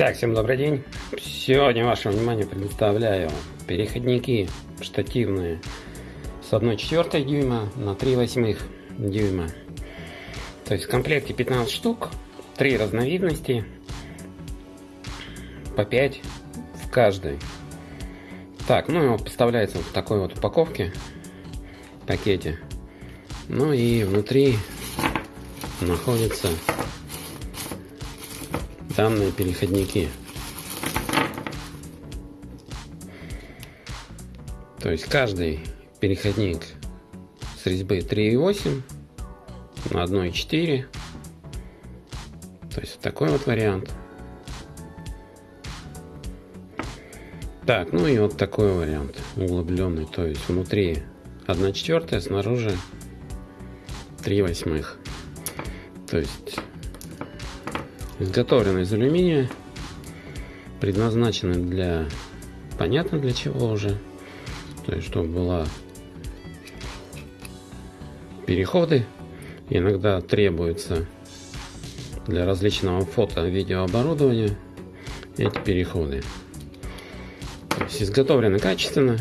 Итак, всем добрый день. Сегодня вашему вниманию предоставляю переходники штативные с 1,4 дюйма на 3 восьмых дюйма. То есть в комплекте 15 штук, 3 разновидности, по 5 в каждой. Так, ну и поставляется в такой вот упаковке, пакете. Ну и внутри находится данные переходники. То есть каждый переходник с резьбы 3.8 на 1.4. То есть такой вот вариант. Так, ну и вот такой вариант углубленный. То есть внутри 1 четвертая, снаружи 3 восьмых. То есть изготовлены из алюминия, предназначены для, понятно для чего уже, то есть чтобы была переходы, иногда требуется для различного фото-видеооборудования эти переходы. То изготовлены качественно,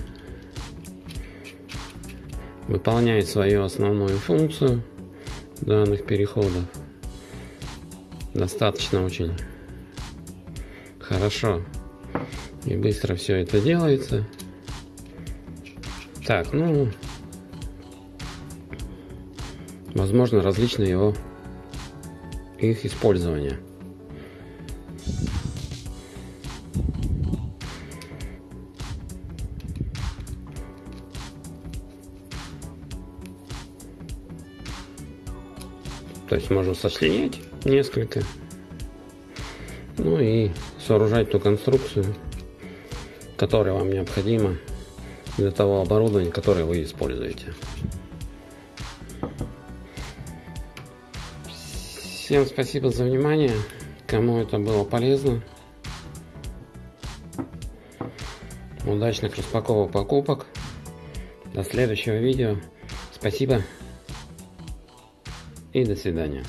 выполняет свою основную функцию данных переходов достаточно очень хорошо и быстро все это делается. Так, ну, возможно, различные его их использования. То есть можно сочленять несколько. Ну и сооружать ту конструкцию, которая вам необходима для того оборудования, которое вы используете. Всем спасибо за внимание. Кому это было полезно. Удачных распаковок покупок. До следующего видео. Спасибо и до свидания.